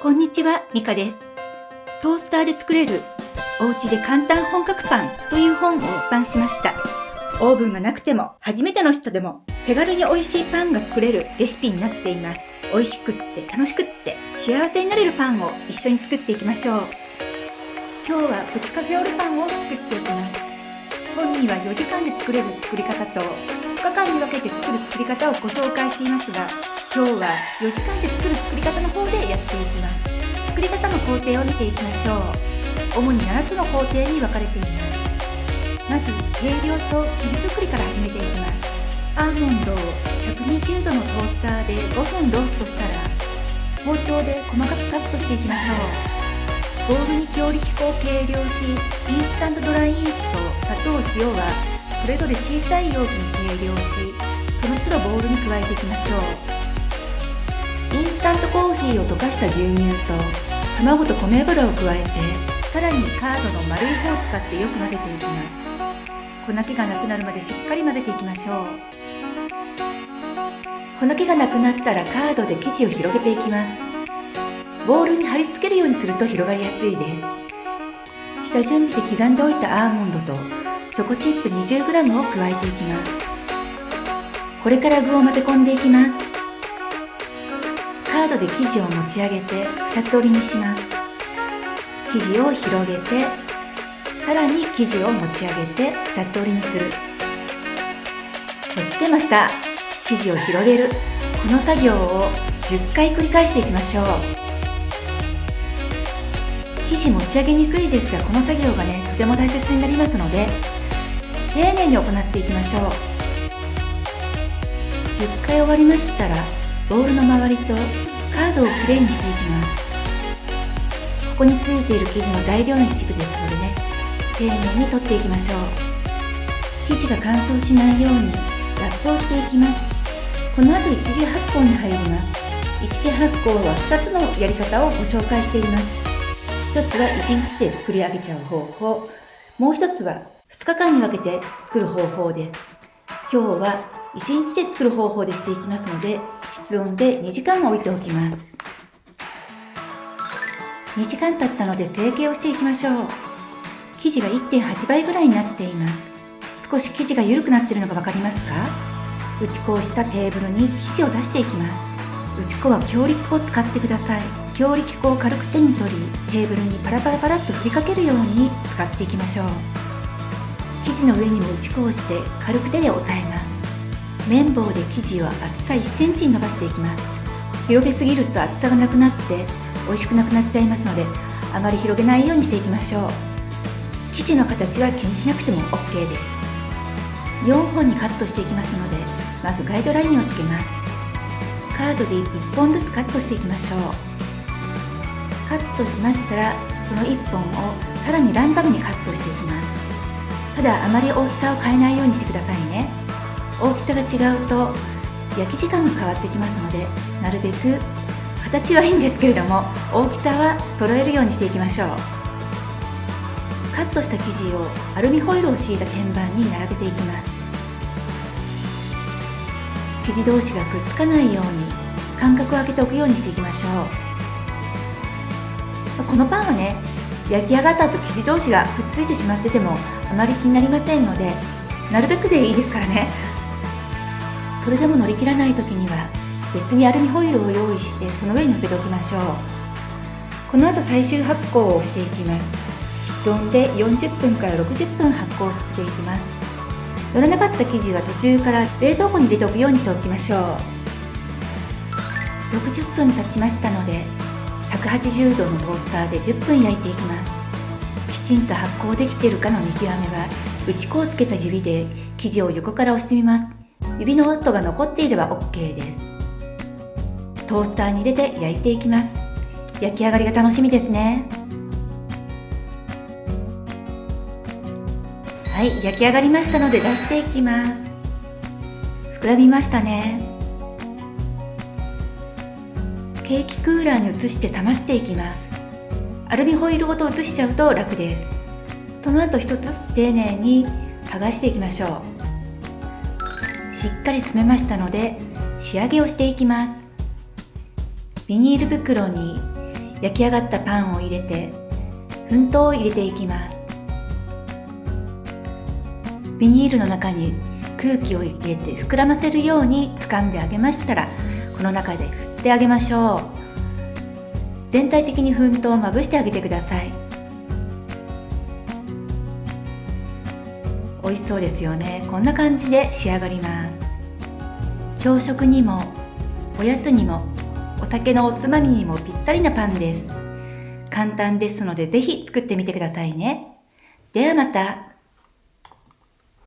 こんにちは、ミカです。トースターで作れるお家で簡単本格パンという本を出版しました。オーブンがなくても初めての人でも手軽に美味しいパンが作れるレシピになっています。美味しくって楽しくって幸せになれるパンを一緒に作っていきましょう。今日はプチカフェオレパンを作っていきます。本には4時間で作れる作り方と2日間に分けて作る作り方をご紹介していますが、今日は4時間で作る作り方の方でやっていきます。作り方の工程を見ていきましょう。主に7つの工程に分かれています。まず、計量と生地作りから始めていきます。アーモンドを120度のトースターで5分ローストしたら、包丁で細かくカットしていきましょう。ボウルに強力粉を計量し、インスタントドライイースト、砂糖、塩はそれぞれ小さい容器に計量し、その都度ボウルに加えていきましょう。インスタントコーヒーを溶かした牛乳と卵と米油を加えてさらにカードの丸い方を使ってよく混ぜていきます。粉気がなくなるまでしっかり混ぜていきましょう。粉気がなくなったらカードで生地を広げていきます。ボウルに貼り付けるようにすると広がりやすいです。下準備で刻んでおいたアーモンドとチョコチップ 20g を加えていきます。これから具を混ぜ込んでいきます。ードで生地を持ち上げて二つ折りにします。生地を広げてさらに生地を持ち上げて二つ折りにする。そしてまた生地を広げる。この作業を10回繰り返していきましょう。生地持ち上げにくいですがこの作業がねとても大切になりますので丁寧に行っていきましょう。10回終わりましたらボウルの周りとカードをきれいにしていきます。ここについている生地の材料の一部ですのでね丁寧に取っていきましょう。生地が乾燥しないようにラップをしていきます。この後一次発酵に入ります。一次発酵は2つのやり方をご紹介しています。1つは1日で作り上げちゃう方法。もう1つは2日間に分けて作る方法です。今日は1日で作る方法でしていきますので室温で2時間置いておきます。2時間経ったので成形をしていきましょう。生地が1.8倍ぐらいになっています。少し生地が緩くなっているのが分かりますか？打ち粉をしたテーブルに生地を出していきます。打ち粉は強力粉を使ってください。強力粉を軽く手に取りテーブルにパラパラパラっと振りかけるように使っていきましょう。生地の上にも打ち粉をして軽く手で押さえます。綿棒で生地を厚さ1センチに伸ばしていきます。広げすぎると厚さがなくなって美味しくなくなっちゃいますのであまり広げないようにしていきましょう。生地の形は気にしなくても OK です。4本にカットしていきますのでまずガイドラインをつけます。カードで1本ずつカットしていきましょう。カットしましたらその1本をさらにランダムにカットしていきます。ただあまり大きさを変えないようにしてくださいね。大きさが違うと焼き時間が変わってきますのでなるべく形はいいんですけれども大きさは揃えるようにしていきましょう。カットした生地をアルミホイルを敷いた天板に並べていきます。生地同士がくっつかないように間隔を空けておくようにしていきましょう。このパンはね焼き上がった後生地同士がくっついてしまっててもあまり気になりませんのでなるべくでいいですからね。それでも乗り切らない時には別にアルミホイルを用意してその上に乗せておきましょう。この後最終発酵をしていきます。室温で40分から60分発酵させていきます。乗らなかった生地は途中から冷蔵庫に入れておくようにしておきましょう。60分経ちましたので180度のトースターで10分焼いていきます。きちんと発酵できているかの見極めは打ち粉をつけた指で生地を横から押してみます。指の跡が残っていれば OK です。トースターに入れて焼いていきます。焼き上がりが楽しみですね。はい焼き上がりましたので出していきます。膨らみましたね。ケーキクーラーに移して冷ましていきます。アルミホイルごと移しちゃうと楽です。その後一つずつ丁寧に剥がしていきましょう。しっかり冷めましたので仕上げをしていきます。ビニール袋に焼き上がったパンを入れて粉糖を入れていきます。ビニールの中に空気を入れて膨らませるように掴んであげましたらこの中で振ってあげましょう。全体的に粉糖をまぶしてあげてください。美味しそうですよね。こんな感じで仕上がります。朝食にもおやつにもお酒のおつまみにもぴったりなパンです。簡単ですのでぜひ作ってみてくださいね。ではまた。